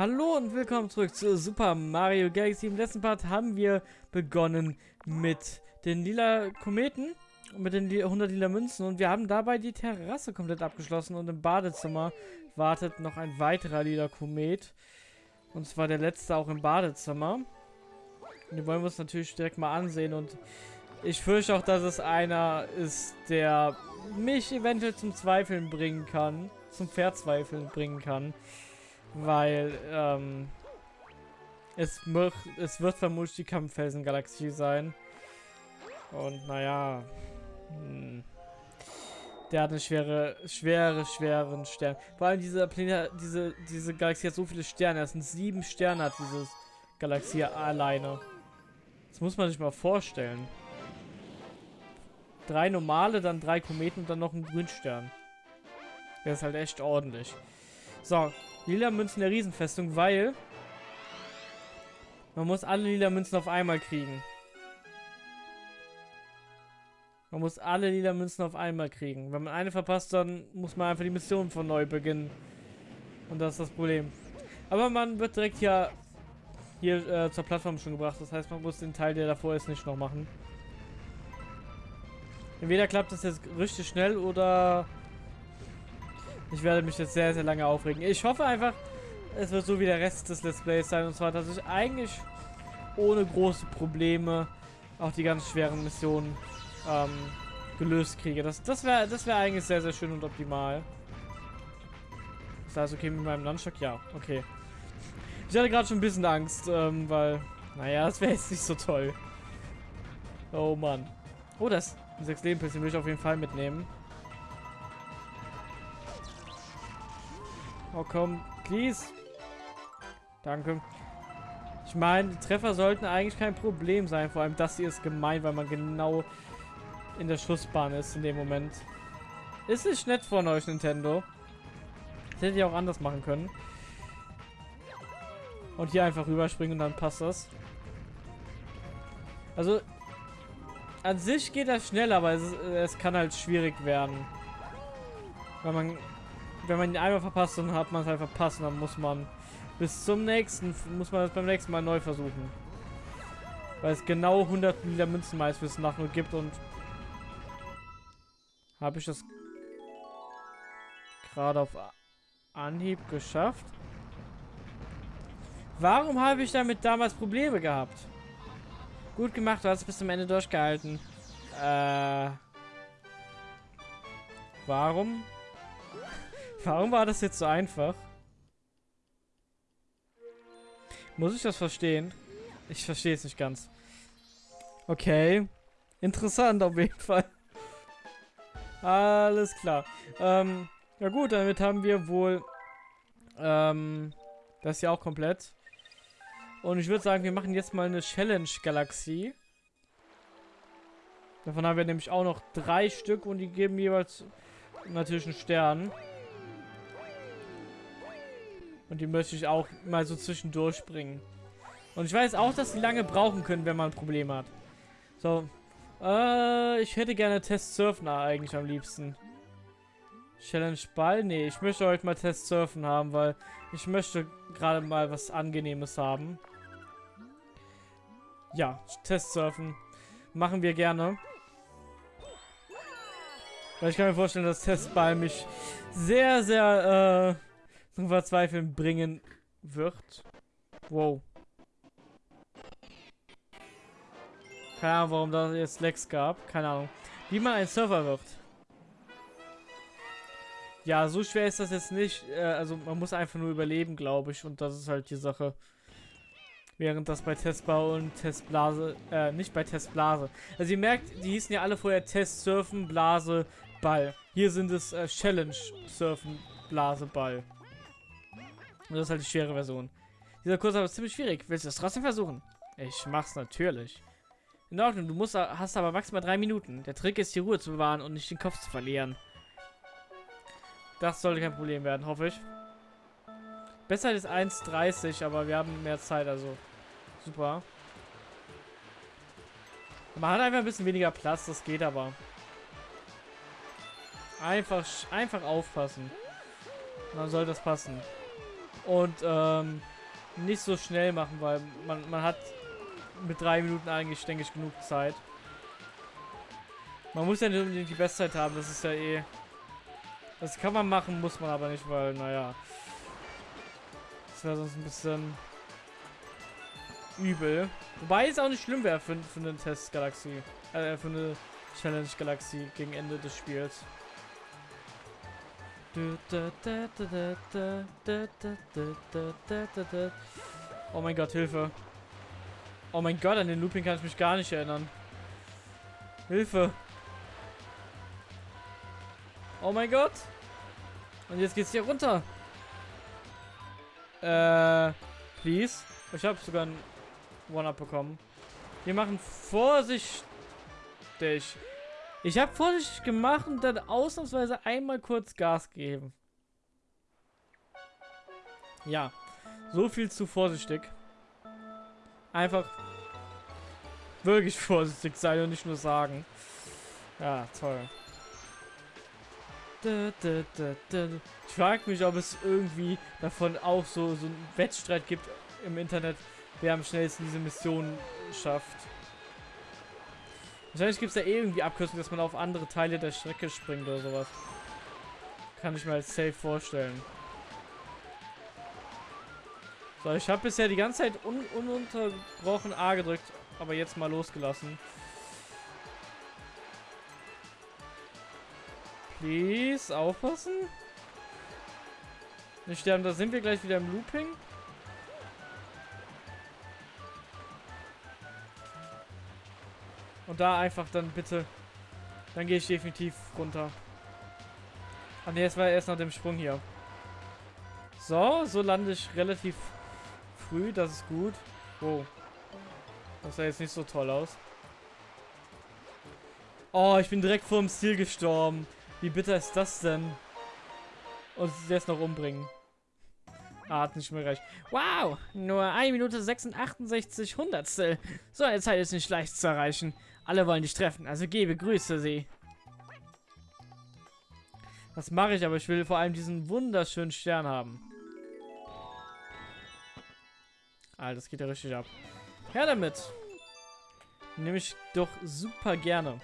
Hallo und willkommen zurück zu Super Mario Galaxy. Im letzten Part haben wir begonnen mit den lila Kometen und mit den 100 lila Münzen und wir haben dabei die Terrasse komplett abgeschlossen und im Badezimmer wartet noch ein weiterer lila Komet. Und zwar der letzte auch im Badezimmer. Und den wollen wir uns natürlich direkt mal ansehen und ich fürchte auch, dass es einer ist, der mich eventuell zum Zweifeln bringen kann, zum Verzweifeln bringen kann. Weil, ähm, es, es wird vermutlich die Kampffelsengalaxie sein. Und naja, hm, der hat eine schwere, schwere, schweren Stern. Vor allem diese Planet, diese, diese Galaxie hat so viele Sterne. Das sind sieben Sterne hat diese Galaxie alleine. Das muss man sich mal vorstellen. Drei normale, dann drei Kometen und dann noch ein Grünstern. Der ist halt echt ordentlich. So, lila Münzen der Riesenfestung, weil man muss alle lila Münzen auf einmal kriegen. Man muss alle lila Münzen auf einmal kriegen. Wenn man eine verpasst, dann muss man einfach die Mission von neu beginnen. Und das ist das Problem. Aber man wird direkt hier, hier äh, zur Plattform schon gebracht. Das heißt, man muss den Teil, der davor ist, nicht noch machen. Entweder klappt das jetzt richtig schnell oder ich werde mich jetzt sehr, sehr lange aufregen. Ich hoffe einfach, es wird so wie der Rest des Let's Plays sein. Und zwar, dass ich eigentlich ohne große Probleme auch die ganz schweren Missionen ähm, gelöst kriege. Das, das wäre das wär eigentlich sehr, sehr schön und optimal. Ist das okay mit meinem Nunchuck? Ja, okay. Ich hatte gerade schon ein bisschen Angst, ähm, weil, naja, das wäre jetzt nicht so toll. Oh Mann. Oh, das 6 Leben Pilze will ich auf jeden Fall mitnehmen. Oh komm, please. Danke. Ich meine, Treffer sollten eigentlich kein Problem sein. Vor allem das hier ist gemein, weil man genau in der Schussbahn ist in dem Moment. Ist nicht nett von euch, Nintendo. Das hätte ich auch anders machen können. Und hier einfach rüberspringen und dann passt das. Also, an sich geht das schnell, aber es, es kann halt schwierig werden. Weil man wenn man ihn einmal verpasst, dann hat man es halt verpasst und dann muss man bis zum nächsten, muss man das beim nächsten Mal neu versuchen. Weil es genau 100 Liter Münzen meistens nach nur gibt und habe ich das gerade auf Anhieb geschafft? Warum habe ich damit damals Probleme gehabt? Gut gemacht, du hast es bis zum Ende durchgehalten. Äh. Warum Warum war das jetzt so einfach? Muss ich das verstehen? Ich verstehe es nicht ganz. Okay. Interessant auf jeden Fall. Alles klar. Ähm, ja gut, damit haben wir wohl ähm, das hier auch komplett. Und ich würde sagen, wir machen jetzt mal eine Challenge-Galaxie. Davon haben wir nämlich auch noch drei Stück und die geben jeweils natürlich einen Stern. Und die möchte ich auch mal so zwischendurch bringen. Und ich weiß auch, dass die lange brauchen können, wenn man ein Problem hat. So. Äh, ich hätte gerne Test Surfen eigentlich am liebsten. Challenge Ball? Nee, ich möchte heute mal Test Surfen haben, weil ich möchte gerade mal was Angenehmes haben. Ja, Test Surfen. Machen wir gerne. Weil ich kann mir vorstellen, dass Testball mich sehr, sehr, äh, zum Verzweifeln bringen wird. Wow. Keine Ahnung, warum da jetzt Lex gab. Keine Ahnung. Wie man ein Server wird. Ja, so schwer ist das jetzt nicht. Äh, also man muss einfach nur überleben, glaube ich. Und das ist halt die Sache. Während das bei Testbau und Testblase, äh, nicht bei Testblase. Also ihr merkt, die hießen ja alle vorher Test Surfen, Blase, Ball. Hier sind es äh, Challenge Surfen, Blase, Ball. Und das ist halt die schwere Version. Dieser Kurs ist aber ziemlich schwierig. Willst du es trotzdem versuchen? Ich mach's natürlich. In Ordnung, du musst, hast aber maximal drei Minuten. Der Trick ist, die Ruhe zu bewahren und nicht den Kopf zu verlieren. Das sollte kein Problem werden, hoffe ich. Besser ist 1,30, aber wir haben mehr Zeit, also super. Man hat einfach ein bisschen weniger Platz, das geht aber. Einfach, einfach aufpassen. dann soll das passen. Und ähm, nicht so schnell machen, weil man, man hat mit drei Minuten eigentlich, denke ich, genug Zeit. Man muss ja nicht unbedingt die Bestzeit haben, das ist ja eh... Das kann man machen, muss man aber nicht, weil, naja... Das wäre sonst ein bisschen übel. Wobei es auch nicht schlimm wäre für, für eine Testgalaxie. Äh, für eine Challenge-Galaxie gegen Ende des Spiels. Oh mein Gott, Hilfe. Oh mein Gott, an den Looping kann ich mich gar nicht erinnern. Hilfe. Oh mein Gott. Und jetzt geht's hier runter. Äh, please. Ich habe sogar ein One-Up bekommen. Wir machen vorsichtig. Ich habe vorsichtig gemacht und dann ausnahmsweise einmal kurz Gas gegeben. Ja, so viel zu vorsichtig. Einfach wirklich vorsichtig sein und nicht nur sagen. Ja, toll. Ich frage mich, ob es irgendwie davon auch so, so einen Wettstreit gibt im Internet, wer am schnellsten diese Mission schafft. Wahrscheinlich gibt es da eh irgendwie Abkürzungen, dass man auf andere Teile der Strecke springt oder sowas. Kann ich mir als safe vorstellen. So, ich habe bisher die ganze Zeit un ununterbrochen A gedrückt, aber jetzt mal losgelassen. Please, aufpassen. Nicht sterben, da sind wir gleich wieder im Looping. Und da einfach dann bitte. Dann gehe ich definitiv runter. Ah ne, es war erst nach dem Sprung hier. So, so lande ich relativ früh, das ist gut. Wow. Das sah jetzt nicht so toll aus. Oh, ich bin direkt vor dem Ziel gestorben. Wie bitter ist das denn? Und sie jetzt noch umbringen. Ah, hat nicht mehr recht. Wow, nur 1 Minute 66 Hundertstel. So eine Zeit ist nicht leicht zu erreichen. Alle wollen dich treffen, also gebe Grüße sie. Das mache ich, aber ich will vor allem diesen wunderschönen Stern haben. Ah, das geht ja richtig ab. Her damit. Nehme ich doch super gerne.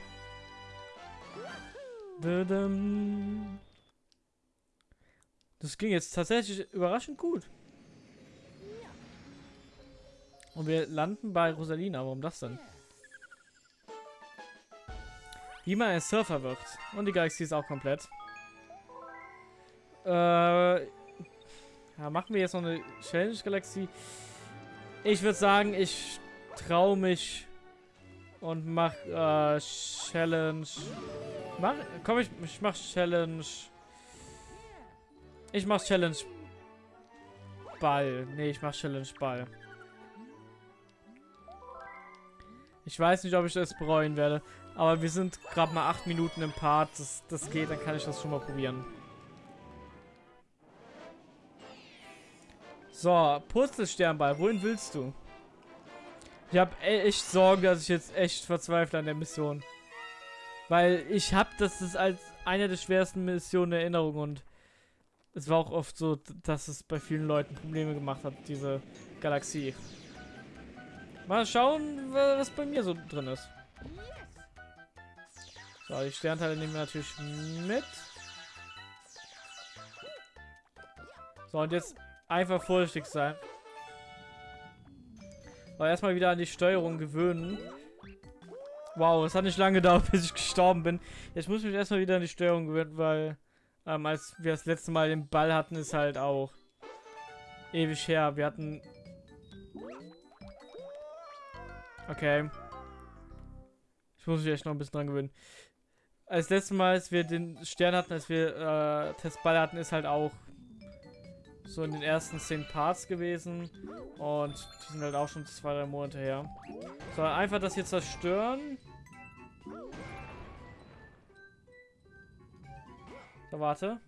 Das ging jetzt tatsächlich überraschend gut. Und wir landen bei Rosalina. Warum das denn? Wie man ein Surfer wird. Und die Galaxie ist auch komplett. Äh, ja, machen wir jetzt noch eine Challenge-Galaxie. Ich würde sagen, ich traue mich und mach äh, Challenge. Mach, komm, ich, ich mach Challenge. Ich mach Challenge Ball. Nee, ich mach Challenge Ball. Ich weiß nicht, ob ich das bereuen werde. Aber wir sind gerade mal acht Minuten im Part. Das, das geht, dann kann ich das schon mal probieren. So, Purzelsternball, wohin willst du? Ich habe echt Sorgen, dass ich jetzt echt verzweifle an der Mission. Weil ich habe das ist als eine der schwersten Missionen in Erinnerung und es war auch oft so, dass es bei vielen Leuten Probleme gemacht hat, diese Galaxie. Mal schauen, was bei mir so drin ist. So, die Sternteile nehmen wir natürlich mit. So, und jetzt Einfach vorsichtig sein. Aber erstmal wieder an die Steuerung gewöhnen. Wow, es hat nicht lange gedauert, bis ich gestorben bin. Jetzt muss ich mich erstmal wieder an die Steuerung gewöhnen, weil ähm, als wir das letzte Mal den Ball hatten, ist halt auch ewig her. Wir hatten... Okay. Ich muss mich echt noch ein bisschen dran gewöhnen. Als letztes Mal, als wir den Stern hatten, als wir äh, Testball hatten, ist halt auch so in den ersten zehn Parts gewesen. Und die sind halt auch schon zwei, drei Monate her. So, einfach das hier zerstören. So, warte.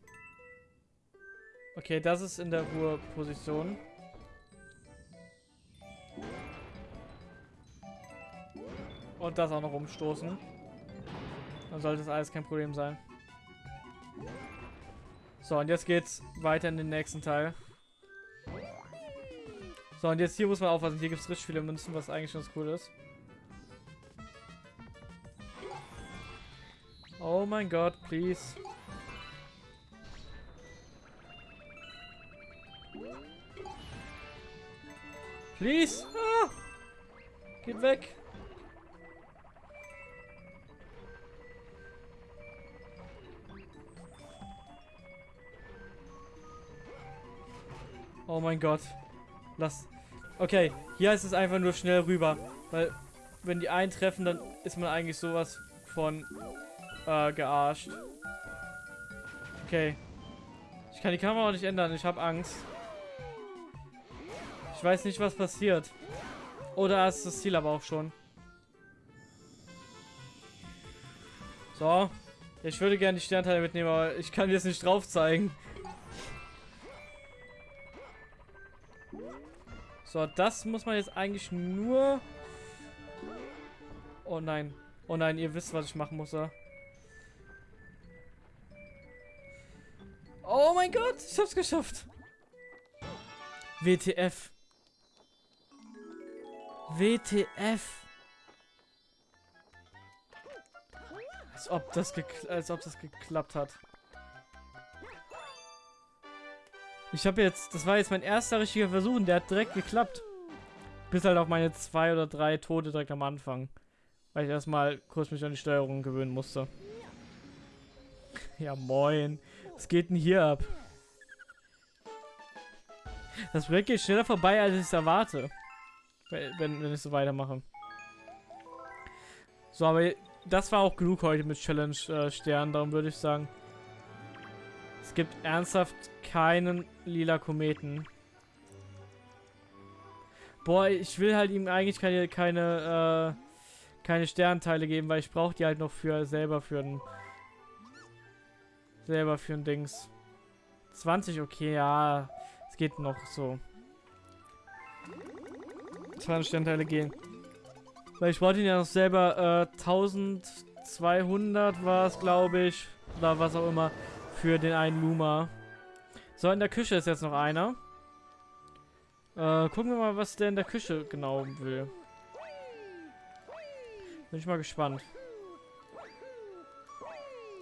Okay, das ist in der Ruheposition. Und das auch noch umstoßen. Dann sollte das alles kein Problem sein. So, und jetzt geht's weiter in den nächsten Teil. So, und jetzt hier muss man aufpassen. Hier gibt es richtig viele Münzen, was eigentlich ganz cool ist. Oh mein Gott, please. Please! Ah! Geht weg! Oh mein Gott. Lass. Okay, hier heißt es einfach nur schnell rüber. Weil, wenn die eintreffen, dann ist man eigentlich sowas von äh, gearscht. Okay. Ich kann die Kamera auch nicht ändern. Ich habe Angst. Ich weiß nicht, was passiert. Oder ist das Ziel aber auch schon. So. Ich würde gerne die Sternteile mitnehmen, aber ich kann jetzt nicht drauf zeigen. So, das muss man jetzt eigentlich nur... Oh nein. Oh nein, ihr wisst, was ich machen muss, ja? Oh mein Gott, ich hab's geschafft. WTF. WTF. Als ob das, als ob das geklappt hat. Ich habe jetzt, das war jetzt mein erster richtiger Versuch und der hat direkt geklappt. Bis halt auf meine zwei oder drei Tote direkt am Anfang. Weil ich erstmal kurz mich an die Steuerung gewöhnen musste. ja, moin. Was geht denn hier ab? Das Projekt geht schneller vorbei, als ich es erwarte. Wenn, wenn ich so weitermache. So, aber das war auch genug heute mit Challenge äh, Stern. Darum würde ich sagen, es gibt ernsthaft keinen lila Kometen. Boah, ich will halt ihm eigentlich keine, keine, äh, keine Sternteile geben, weil ich brauche die halt noch für selber für ein selber für ein Dings. 20, okay, ja. Es geht noch so. 20 Sternteile gehen. Weil ich wollte ihn ja noch selber äh, 1200 war es, glaube ich. Oder was auch immer für den einen Luma. So, in der Küche ist jetzt noch einer. Äh, gucken wir mal, was der in der Küche genau will. Bin ich mal gespannt.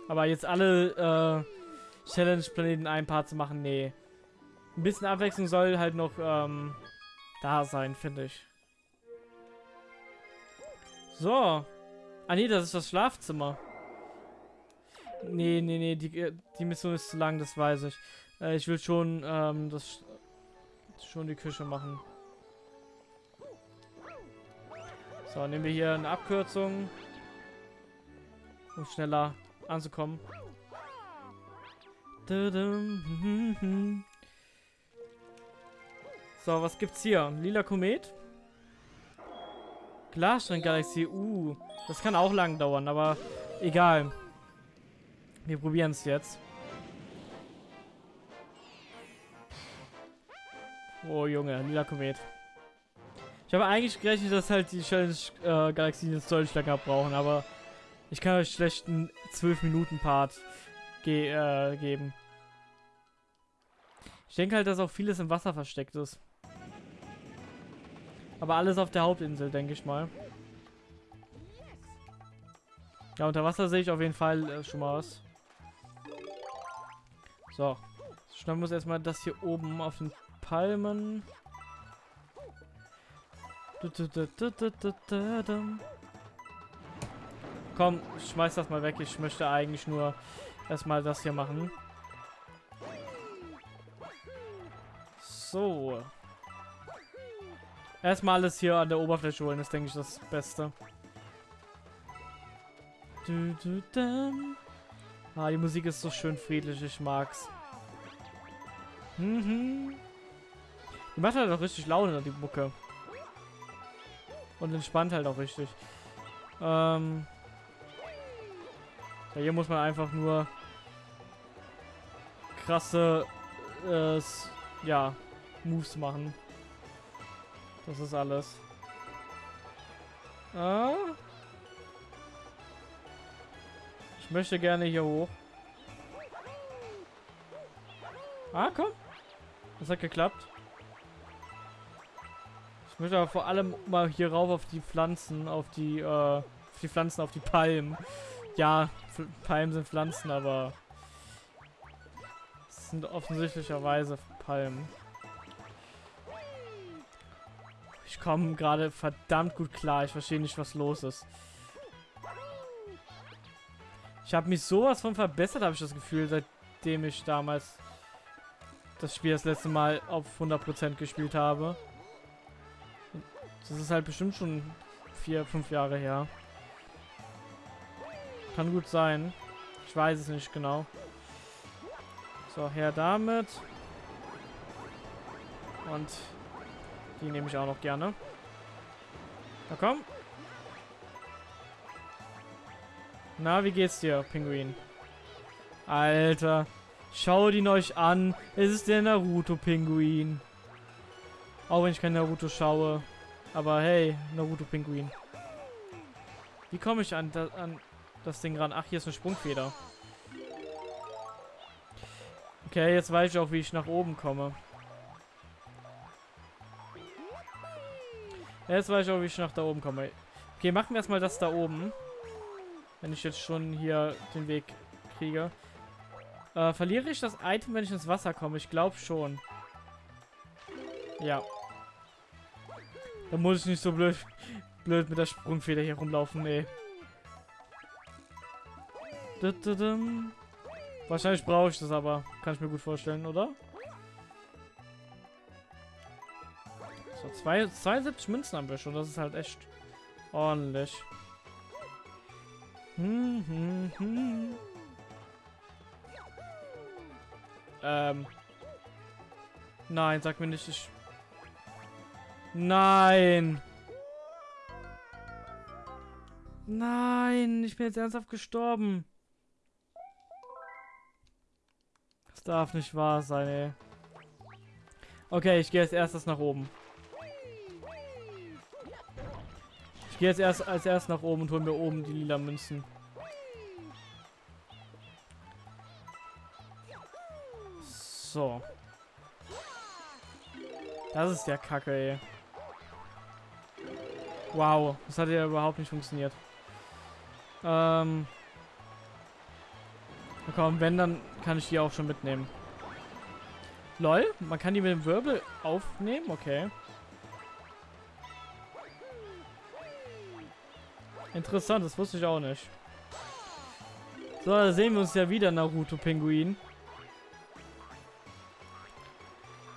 Aber jetzt alle äh, Challenge-Planeten ein paar zu machen, nee. Ein bisschen Abwechslung soll halt noch ähm, da sein, finde ich. So. Ah nee, das ist das Schlafzimmer. Nee, nee, nee, die, die Mission ist zu lang, das weiß ich. Äh, ich will schon ähm, das schon die Küche machen. So, nehmen wir hier eine Abkürzung. Um schneller anzukommen. So, was gibt's hier? Lila Komet? Glasstrang-Galaxie. Uh, das kann auch lang dauern, aber egal. Wir probieren es jetzt. Oh Junge, lila Komet. Ich habe eigentlich gerechnet, dass halt die Challenge-Galaxien äh, jetzt deutlich länger brauchen, aber ich kann euch schlecht einen 12-Minuten-Part ge äh, geben. Ich denke halt, dass auch vieles im Wasser versteckt ist. Aber alles auf der Hauptinsel, denke ich mal. Ja, unter Wasser sehe ich auf jeden Fall äh, schon mal was. So. Schnappen wir uns erstmal das hier oben auf den Palmen. Komm, schmeiß das mal weg. Ich möchte eigentlich nur erstmal das hier machen. So. Erstmal alles hier an der Oberfläche holen, ist, denke ich, das Beste. Ah, die Musik ist so schön friedlich, ich mag's. Mhm. Die macht halt auch richtig Laune, die Mucke. Und entspannt halt auch richtig. Ähm. Ja, hier muss man einfach nur krasse, äh, ja, Moves machen. Das ist alles. Ah. Ich möchte gerne hier hoch. Ah, komm. Das hat geklappt. Ich möchte aber vor allem mal hier rauf auf die Pflanzen, auf die, äh, auf die Pflanzen, auf die Palmen. Ja, Palmen sind Pflanzen, aber es sind offensichtlicherweise Palmen. Ich komme gerade verdammt gut klar. Ich verstehe nicht, was los ist. Ich habe mich sowas von verbessert, habe ich das Gefühl, seitdem ich damals das Spiel das letzte Mal auf 100% gespielt habe. Das ist halt bestimmt schon vier, fünf Jahre her. Kann gut sein. Ich weiß es nicht genau. So, her damit. Und die nehme ich auch noch gerne. Na komm. Na, wie geht's dir, Pinguin? Alter. Schau ihn euch an. Es ist der Naruto-Pinguin. Auch wenn ich kein Naruto schaue. Aber hey, Naruto-Pinguin. Wie komme ich an, da, an das Ding ran? Ach, hier ist eine Sprungfeder. Okay, jetzt weiß ich auch, wie ich nach oben komme. Jetzt weiß ich auch, wie ich nach da oben komme. Okay, machen wir erstmal das da oben. Wenn ich jetzt schon hier den Weg kriege. Äh, verliere ich das Item, wenn ich ins Wasser komme? Ich glaube schon. Ja. Da muss ich nicht so blöd, blöd mit der Sprungfeder hier rumlaufen, nee. Wahrscheinlich brauche ich das aber. Kann ich mir gut vorstellen, oder? So, zwei, 72 Münzen haben wir schon. Das ist halt echt ordentlich. Hm, hm, hm. Ähm. Nein, sag mir nicht, ich... Nein! Nein, ich bin jetzt ernsthaft gestorben. Das darf nicht wahr sein, ey. Okay, ich gehe als erstes nach oben. Ich gehe jetzt erst als erstes nach oben und hole mir oben die lila Münzen. So. Das ist der Kacke, ey. Wow, das hat ja überhaupt nicht funktioniert. Ähm. Komm, wenn, dann kann ich die auch schon mitnehmen. Lol, man kann die mit dem Wirbel aufnehmen? Okay. Interessant, das wusste ich auch nicht. So, da sehen wir uns ja wieder, Naruto-Pinguin.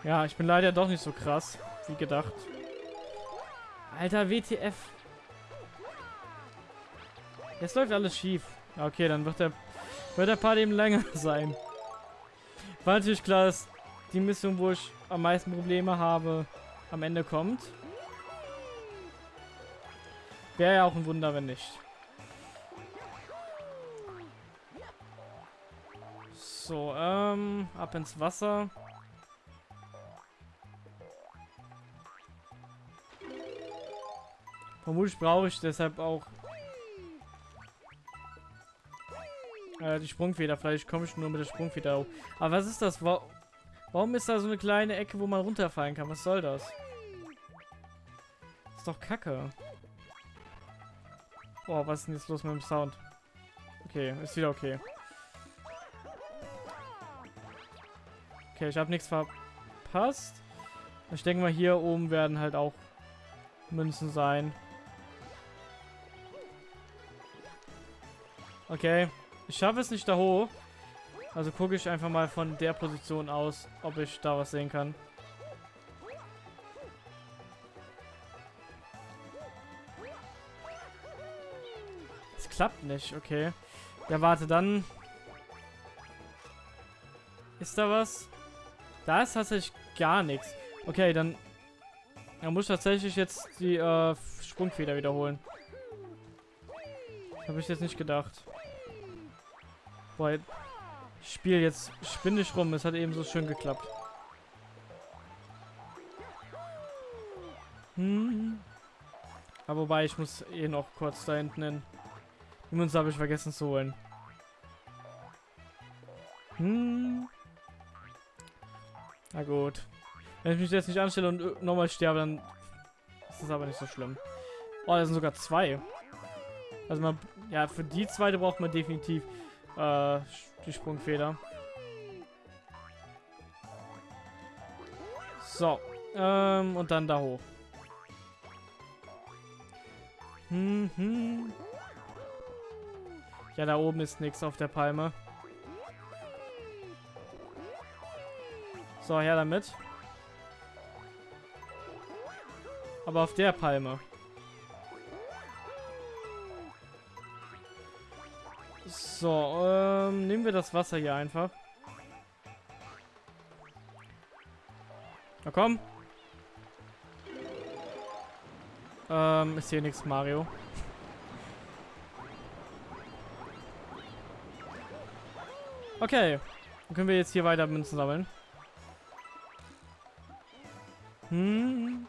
Ja, ich bin leider doch nicht so krass, wie gedacht. Alter, WTF. Jetzt läuft alles schief. Okay, dann wird der, wird der Part eben länger sein. War natürlich klar, dass die Mission, wo ich am meisten Probleme habe, am Ende kommt. Wäre ja auch ein Wunder, wenn nicht. So, ähm, ab ins Wasser. Vermutlich brauche ich deshalb auch äh, die Sprungfeder. Vielleicht komme ich nur mit der Sprungfeder hoch. Aber was ist das? Wa Warum ist da so eine kleine Ecke, wo man runterfallen kann? Was soll das? ist doch kacke. Boah, was ist denn jetzt los mit dem Sound? Okay, ist wieder okay. Okay, ich habe nichts verpasst. Ich denke mal, hier oben werden halt auch Münzen sein. Okay. Ich schaffe es nicht da hoch. Also gucke ich einfach mal von der Position aus, ob ich da was sehen kann. Es klappt nicht, okay. Ja, warte, dann... Ist da was? Da ist tatsächlich gar nichts. Okay, dann... Dann muss ich tatsächlich jetzt die äh, Sprungfeder wiederholen. Habe ich jetzt nicht gedacht. Boah, ich spiele jetzt spinnig rum. Es hat eben so schön geklappt. Hm. Aber wobei, ich muss eh noch kurz da hinten hin. Die Münze habe ich vergessen zu holen. Hm. Na gut. Wenn ich mich jetzt nicht anstelle und nochmal sterbe, dann Das ist aber nicht so schlimm. Oh, da sind sogar zwei. Also man, ja, für die zweite braucht man definitiv äh, die Sprungfeder. So, ähm, und dann da hoch. Hm, hm. Ja, da oben ist nichts auf der Palme. So, her damit. Aber auf der Palme. So, ähm, nehmen wir das Wasser hier einfach. Na komm. Ähm, ist hier nichts, Mario. Okay. Dann können wir jetzt hier weiter Münzen sammeln. Hm.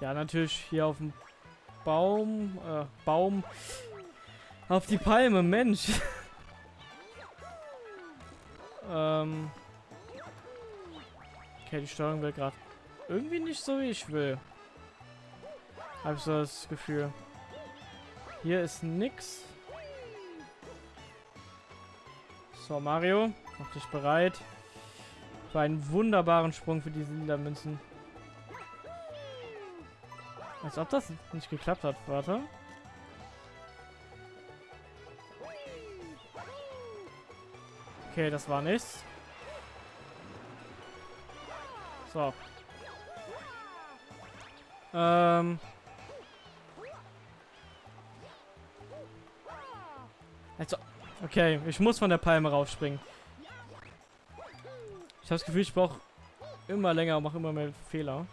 Ja, natürlich hier auf dem Baum, äh, Baum, auf die Palme, Mensch. ähm. Okay, die Steuerung wird gerade irgendwie nicht so, wie ich will. Hab so das Gefühl. Hier ist nix. So, Mario, mach dich bereit. Für einen wunderbaren Sprung für diese lila Münzen. Als ob das nicht geklappt hat. Warte. Okay, das war nichts. So. Ähm. Also, okay, ich muss von der Palme raufspringen. Ich habe das Gefühl, ich brauche immer länger und mache immer mehr Fehler.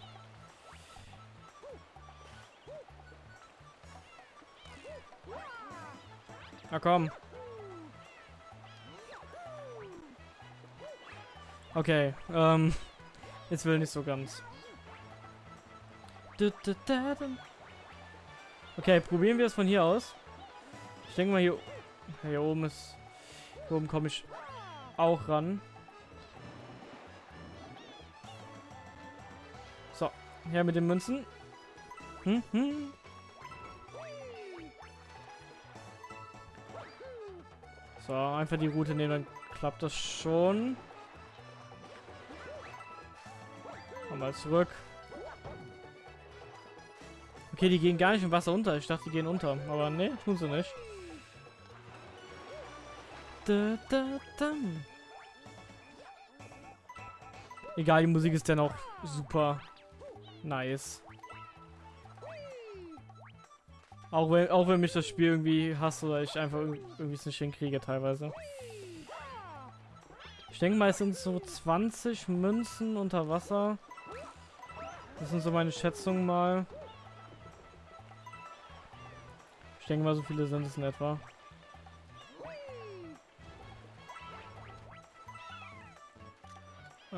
Na komm. Okay, ähm, jetzt will nicht so ganz. Okay, probieren wir es von hier aus. Ich denke mal hier, hier oben ist, hier oben komme ich auch ran. So, her mit den Münzen. Hm, hm. So, einfach die Route nehmen, dann klappt das schon. Mal zurück. Okay, die gehen gar nicht im Wasser unter. Ich dachte, die gehen unter. Aber ne, tun sie nicht. Da, da, da. Egal, die Musik ist dann auch super nice. Auch wenn, auch wenn mich das Spiel irgendwie hasst oder ich einfach irgendwie es nicht hinkriege teilweise. Ich denke mal, es sind so 20 Münzen unter Wasser. Das sind so meine Schätzungen mal. Ich denke mal, so viele sind es in etwa.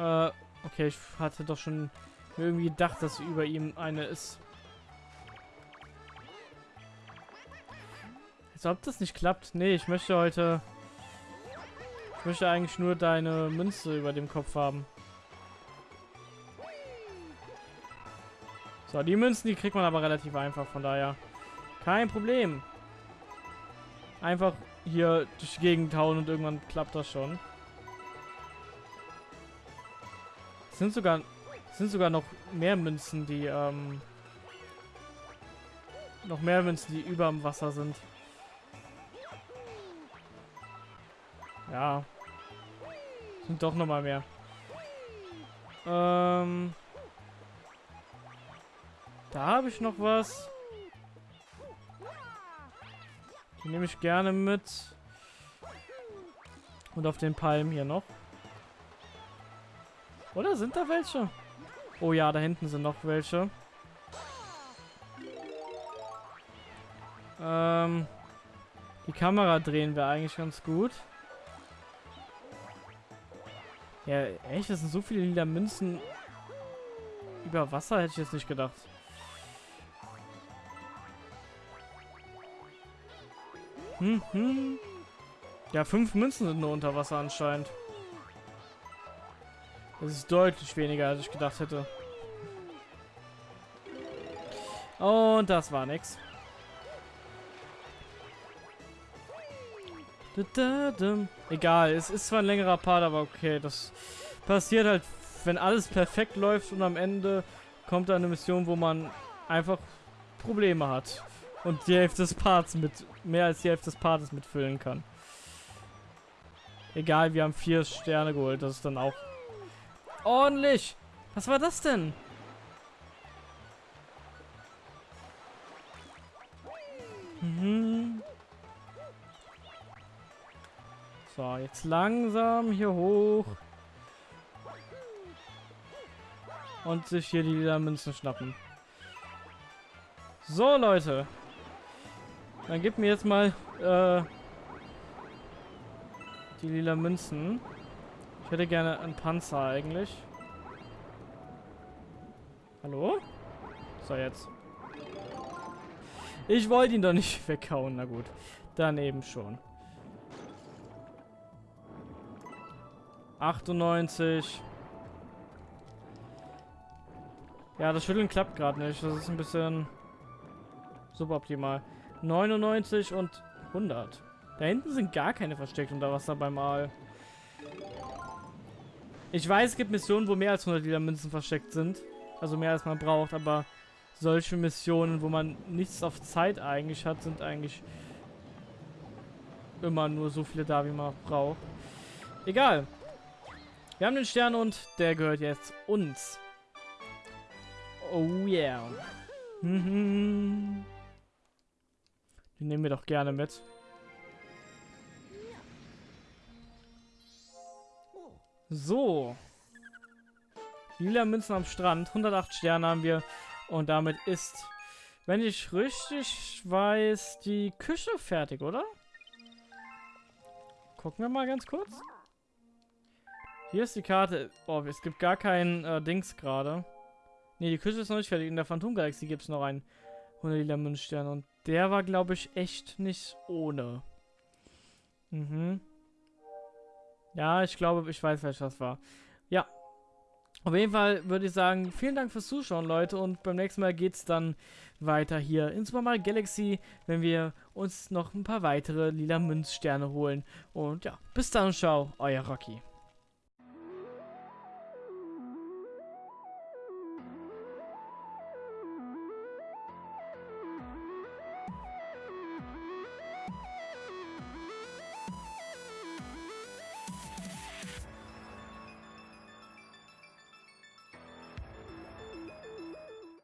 Äh, okay, ich hatte doch schon irgendwie gedacht, dass über ihm eine ist. Als ob das nicht klappt. Nee, ich möchte heute... Ich möchte eigentlich nur deine Münze über dem Kopf haben. So, die Münzen, die kriegt man aber relativ einfach, von daher. Kein Problem. Einfach hier durch die Gegend hauen und irgendwann klappt das schon. Sind sogar, sind sogar noch mehr Münzen, die, ähm, noch mehr Münzen, die über dem Wasser sind. Ja. Sind doch noch mal mehr. Ähm. Da habe ich noch was. Die nehme ich gerne mit. Und auf den Palmen hier noch. Oder sind da welche? Oh ja, da hinten sind noch welche. Ähm, die Kamera drehen wir eigentlich ganz gut. Ja, echt? Das sind so viele lila Münzen über Wasser, hätte ich jetzt nicht gedacht. Hm, hm. Ja, fünf Münzen sind nur unter Wasser anscheinend. Das ist deutlich weniger, als ich gedacht hätte. Und das war nix. Egal, es ist zwar ein längerer Part, aber okay, das passiert halt, wenn alles perfekt läuft und am Ende kommt da eine Mission, wo man einfach Probleme hat und die Hälfte des Parts mit, mehr als die Hälfte des Parts mitfüllen kann. Egal, wir haben vier Sterne geholt, das ist dann auch ordentlich. Was war das denn? Mhm. So, jetzt langsam hier hoch. Und sich hier die lila Münzen schnappen. So, Leute. Dann gib mir jetzt mal äh, die lila Münzen. Ich hätte gerne einen Panzer eigentlich. Hallo? So, jetzt. Ich wollte ihn doch nicht weghauen. Na gut. Dann eben schon. 98. Ja, das Schütteln klappt gerade nicht. Das ist ein bisschen suboptimal. 99 und 100. Da hinten sind gar keine versteckt unter Wasser beim Aal. Ich weiß, es gibt Missionen, wo mehr als 100 Liter Münzen versteckt sind. Also mehr als man braucht, aber solche Missionen, wo man nichts auf Zeit eigentlich hat, sind eigentlich immer nur so viele da, wie man braucht. Egal. Wir haben den Stern und der gehört jetzt uns. Oh yeah. Den nehmen wir doch gerne mit. So. Lila Münzen am Strand. 108 Sterne haben wir. Und damit ist, wenn ich richtig weiß, die Küche fertig, oder? Gucken wir mal ganz kurz. Hier ist die Karte. Oh, es gibt gar keinen äh, Dings gerade. Ne, die Küche ist noch nicht fertig. In der Phantom-Galaxie gibt es noch einen 100 lila Münzstern. Und der war, glaube ich, echt nicht ohne. Mhm. Ja, ich glaube, ich weiß, welches das war. Ja. Auf jeden Fall würde ich sagen, vielen Dank fürs Zuschauen, Leute. Und beim nächsten Mal geht es dann weiter hier in Super Mario Galaxy, wenn wir uns noch ein paar weitere lila Münzsterne holen. Und ja, bis dann, ciao, euer Rocky.